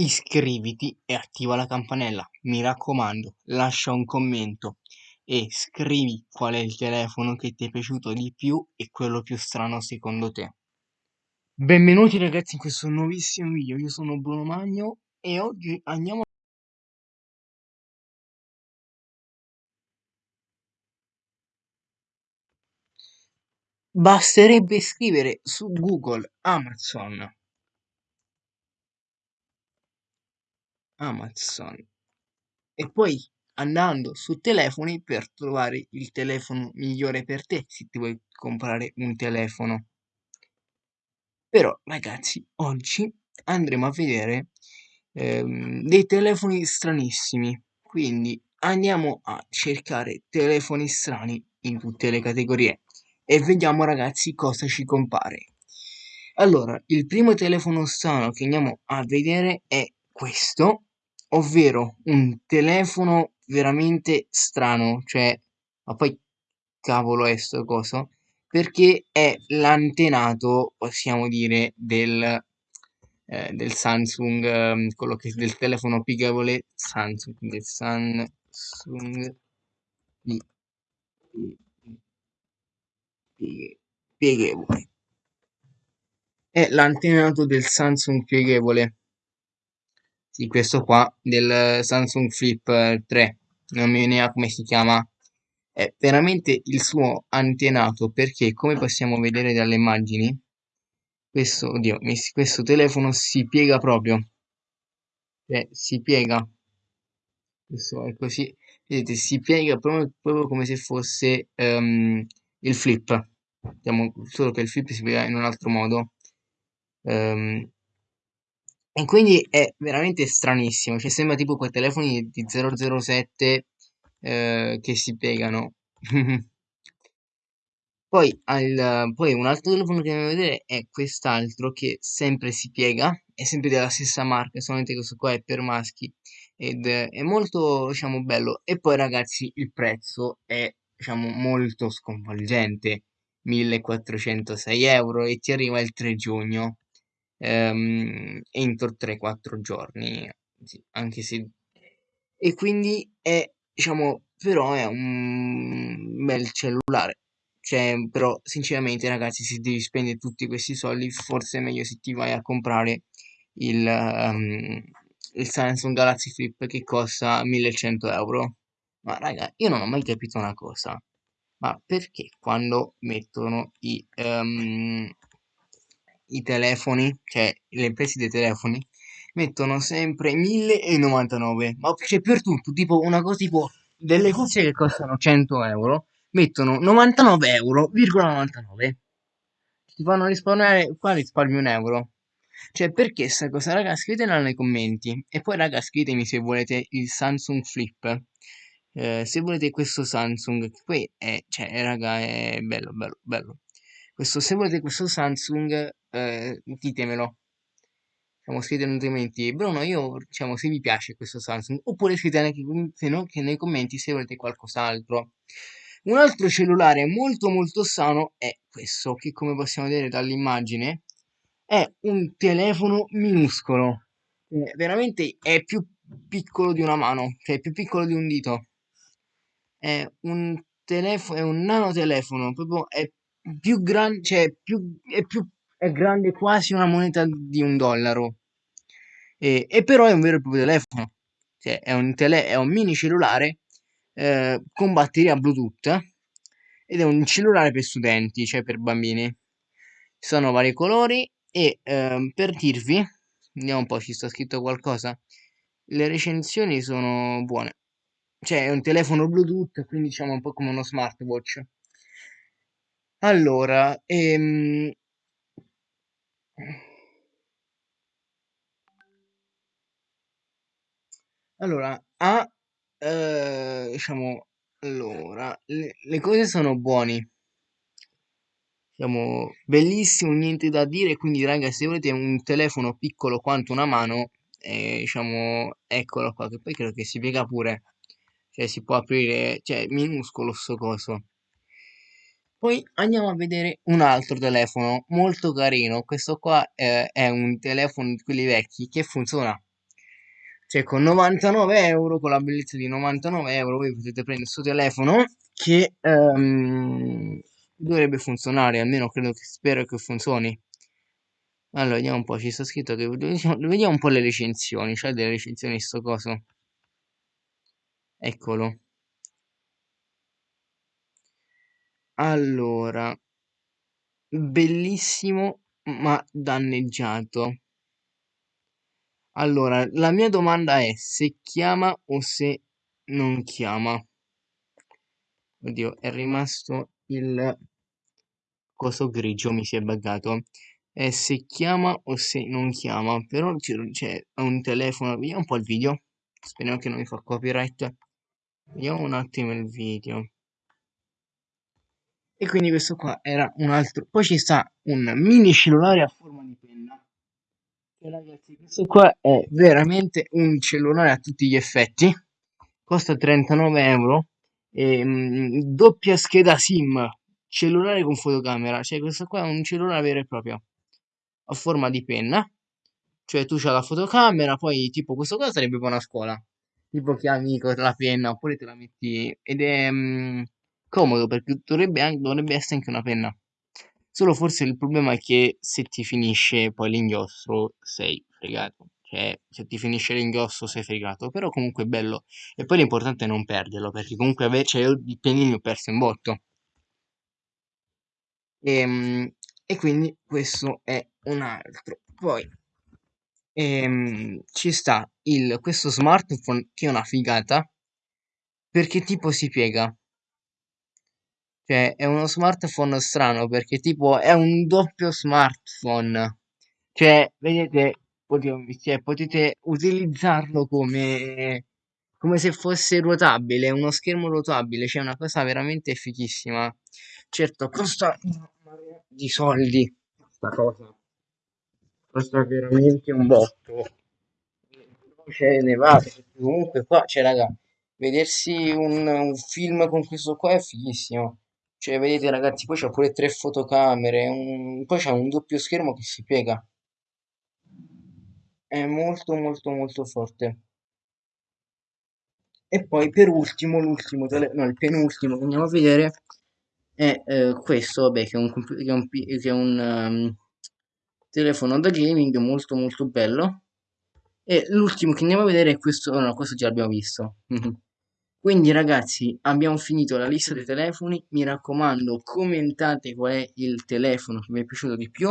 iscriviti e attiva la campanella. Mi raccomando, lascia un commento e scrivi qual è il telefono che ti è piaciuto di più e quello più strano secondo te. Benvenuti ragazzi in questo nuovissimo video, io sono Bruno Magno e oggi andiamo Basterebbe scrivere su Google Amazon Amazon e poi andando su telefoni per trovare il telefono migliore per te se ti vuoi comprare un telefono. Però ragazzi, oggi andremo a vedere ehm, dei telefoni stranissimi, quindi andiamo a cercare telefoni strani in tutte le categorie e vediamo ragazzi cosa ci compare. Allora, il primo telefono strano che andiamo a vedere è questo, ovvero un telefono veramente strano, cioè, ma poi cavolo è sto coso? Perché è l'antenato, possiamo dire, del, eh, del Samsung, eh, quello che del telefono pieghevole Samsung, del Samsung pieghevole. È l'antenato del Samsung pieghevole sì, questo qua del Samsung Flip 3, non mi viene come si chiama, è veramente il suo antenato perché come possiamo vedere dalle immagini, questo, oddio, questo telefono si piega proprio, cioè si piega, questo è così, vedete, si piega proprio, proprio come se fosse um, il flip, diciamo, solo che il flip si piega in un altro modo. Um, e quindi è veramente stranissimo, cioè sembra tipo quei telefoni di 007 eh, che si piegano. Poi, al, poi un altro telefono che andiamo a vedere è quest'altro che sempre si piega, è sempre della stessa marca, solamente questo qua è per maschi ed è molto, diciamo, bello. E poi ragazzi il prezzo è, diciamo, molto sconvolgente, 1406 euro e ti arriva il 3 giugno ehm, entro 3-4 giorni, anche se... E quindi è, diciamo, però è un bel cellulare. Cioè, però, sinceramente, ragazzi, se devi spendere tutti questi soldi, forse è meglio se ti vai a comprare il, um, il Samsung Galaxy Flip che costa 1100 euro. Ma raga, io non ho mai capito una cosa. Ma perché quando mettono i, um, i telefoni, cioè le imprese dei telefoni, mettono sempre 1099, ma c'è per tutto, tipo una cosa tipo delle cose che costano 100 euro, mettono 99 euro, 99. Ti fanno risparmiare, qua risparmi un euro. Cioè, perché sta cosa, raga? Scrivetela nei commenti. E poi, raga, scrivetemi se volete il Samsung Flip. Eh, se volete questo Samsung, poi è, cioè, raga, è bello, bello, bello. Questo, se volete questo Samsung, eh, ditemelo. Diciamo, scrivete nei commenti, Bruno, io, diciamo, se vi piace questo Samsung, oppure scrivete anche se no, che nei commenti se volete qualcos'altro. Un altro cellulare molto molto sano è questo, che come possiamo vedere dall'immagine, è un telefono minuscolo. Eh, veramente è più piccolo di una mano, cioè più piccolo di un dito. È un telefono, è un nanotelefono, proprio è più grande, cioè più, è più è grande quasi una moneta di un dollaro. E, e però è un vero e proprio telefono. Cioè, è un, tele, è un mini cellulare eh, con batteria Bluetooth ed è un cellulare per studenti, cioè per bambini. Sono vari colori e eh, per dirvi, vediamo un po' ci sta scritto qualcosa. Le recensioni sono buone. Cioè, è un telefono Bluetooth, quindi diciamo un po' come uno smartwatch. Allora, ehm... Allora, ha, eh, diciamo, allora, le, le cose sono buoni. Diciamo, bellissimo, niente da dire, quindi raga, se volete un telefono piccolo quanto una mano, eh, diciamo, eccolo qua, che poi credo che si piega pure. Cioè, si può aprire, cioè, minuscolo sto coso. Poi andiamo a vedere un altro telefono molto carino. Questo qua eh, è un telefono di quelli vecchi che funziona. Cioè, con 99 euro, con la bellezza di 99 euro, voi potete prendere questo telefono che ehm, dovrebbe funzionare, almeno credo che spero che funzioni. Allora, vediamo un po', ci sta scritto che vediamo un po' le recensioni, c'è delle recensioni sto coso. Eccolo. Allora, bellissimo ma danneggiato. Allora, la mia domanda è se chiama o se non chiama. Oddio, è rimasto il coso grigio, mi si è buggato. È se chiama o se non chiama. Però c'è un telefono. Vediamo un po' il video. Speriamo che non mi fa copyright. Vediamo un attimo il video. E quindi questo qua era un altro. Poi ci sta un mini cellulare a forma di penna. E ragazzi, questo qua è veramente un cellulare a tutti gli effetti. Costa 39 euro. E, mh, doppia scheda SIM. Cellulare con fotocamera. Cioè, questo qua è un cellulare vero e proprio. A forma di penna. Cioè, tu c'hai la fotocamera, poi tipo questo qua sarebbe buona scuola. Tipo chiami con la penna, oppure te la metti. Ed è. Mh, comodo perché dovrebbe, dovrebbe essere anche una penna. Solo forse il problema è che se ti finisce poi l'inchiostro sei fregato. Cioè, se ti finisce l'inchiostro sei fregato. Però comunque è bello. E poi l'importante è non perderlo, perché comunque invece io di pennini ho perso in botto. E, ehm, e quindi questo è un altro. Poi ehm, ci sta il, questo smartphone che è una figata perché tipo si piega cioè, è uno smartphone strano perché tipo è un doppio smartphone. Cioè, vedete, potete, cioè, potete utilizzarlo come, come se fosse ruotabile, uno schermo ruotabile, cioè una cosa veramente fichissima. Certo, costa una marea di soldi questa cosa. Costa veramente un botto. C'è nevato, comunque qua, cioè raga, vedersi un, un film con questo qua è fighissimo. Cioè, vedete ragazzi, poi c'ha pure tre fotocamere, un- poi c'ha un doppio schermo che si piega. È molto molto molto forte. E poi per ultimo, l'ultimo, tele- no, il penultimo che andiamo a vedere è eh, questo, vabbè, che è un, che è un, che è un ehm, telefono da gaming molto molto bello. E l'ultimo che andiamo a vedere è questo, no, questo già l'abbiamo visto. Quindi ragazzi abbiamo finito la lista dei telefoni, mi raccomando commentate qual è il telefono che vi è piaciuto di più,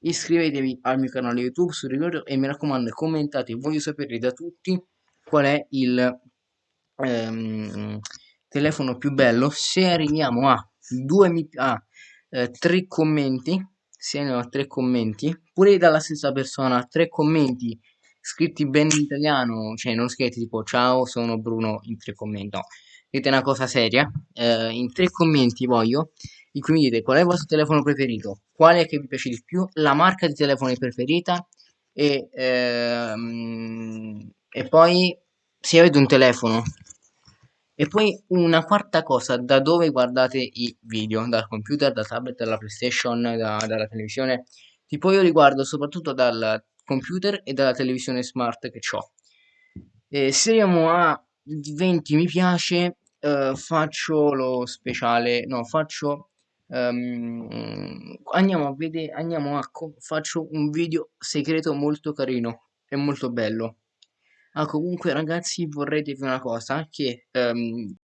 iscrivetevi al mio canale YouTube sul ricordo e mi raccomando commentate, voglio sapere da tutti qual è il ehm, telefono più bello, se arriviamo a, due a eh, tre commenti, se arriviamo a tre commenti, pure dalla stessa persona, tre commenti scritti bene in italiano, cioè non scritti tipo ciao sono Bruno in tre commenti, no, scrivete una cosa seria, eh, in tre commenti voglio, in cui mi dite qual è il vostro telefono preferito, quale è che vi piace di più, la marca di telefono preferita e, ehm, e poi se avete un telefono. E poi una quarta cosa, da dove guardate i video? Dal computer, dal tablet, dalla PlayStation, da, dalla televisione? Tipo io li guardo soprattutto dal computer e dalla televisione smart che ho. Se arriviamo a 20 mi piace, eh, faccio lo speciale, no, faccio... Um, andiamo a vedere, andiamo a, faccio un video segreto molto carino e molto bello. Ah, comunque ragazzi vorrei dirvi una cosa, che um,